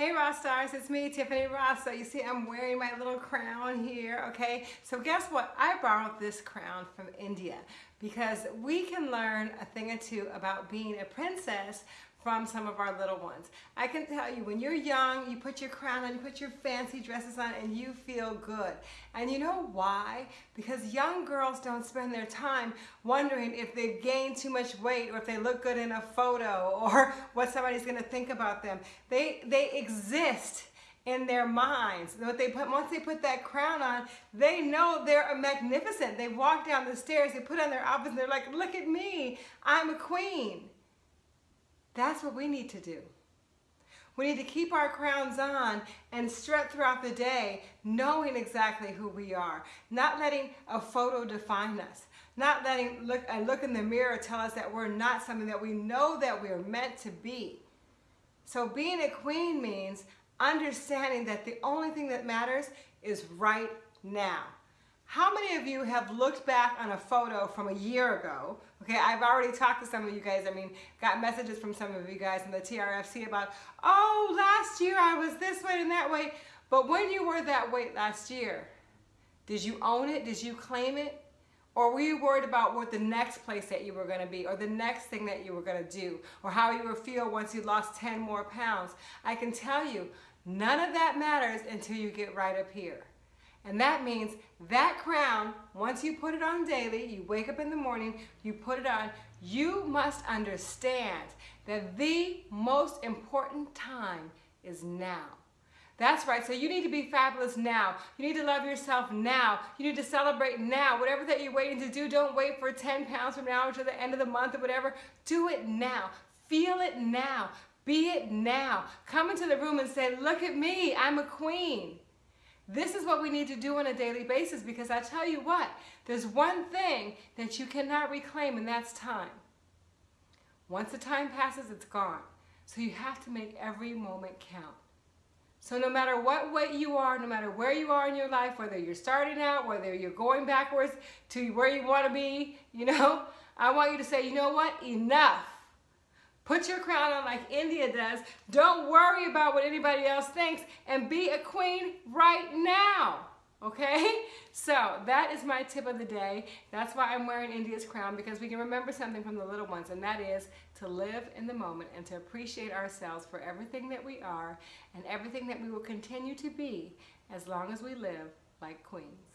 Hey Ross Stars, it's me, Tiffany Ross. So you see I'm wearing my little crown here, okay? So guess what? I borrowed this crown from India because we can learn a thing or two about being a princess from some of our little ones. I can tell you, when you're young, you put your crown on, you put your fancy dresses on, and you feel good. And you know why? Because young girls don't spend their time wondering if they've gained too much weight or if they look good in a photo or what somebody's gonna think about them. They, they exist in their minds. What they put once they put that crown on, they know they're magnificent. They walk down the stairs, they put on their outfits, and they're like, look at me, I'm a queen. That's what we need to do. We need to keep our crowns on and strut throughout the day knowing exactly who we are, not letting a photo define us, not letting look and look in the mirror tell us that we're not something that we know that we're meant to be. So being a queen means understanding that the only thing that matters is right now. How many of you have looked back on a photo from a year ago? Okay, I've already talked to some of you guys. I mean, got messages from some of you guys in the TRFC about, oh, last year I was this way and that way. But when you were that weight last year, did you own it? Did you claim it? Or were you worried about what the next place that you were going to be or the next thing that you were going to do or how you would feel once you lost 10 more pounds? I can tell you, none of that matters until you get right up here. And that means that crown, once you put it on daily, you wake up in the morning, you put it on, you must understand that the most important time is now. That's right. So you need to be fabulous now. You need to love yourself now. You need to celebrate now. Whatever that you're waiting to do, don't wait for 10 pounds from now to the end of the month or whatever. Do it now. Feel it now. Be it now. Come into the room and say, look at me. I'm a queen. This is what we need to do on a daily basis because I tell you what, there's one thing that you cannot reclaim and that's time. Once the time passes, it's gone. So you have to make every moment count. So no matter what weight you are, no matter where you are in your life, whether you're starting out, whether you're going backwards to where you want to be, you know, I want you to say, you know what, enough. Put your crown on like India does. Don't worry about what anybody else thinks and be a queen right now. Okay? So that is my tip of the day. That's why I'm wearing India's crown because we can remember something from the little ones and that is to live in the moment and to appreciate ourselves for everything that we are and everything that we will continue to be as long as we live like queens.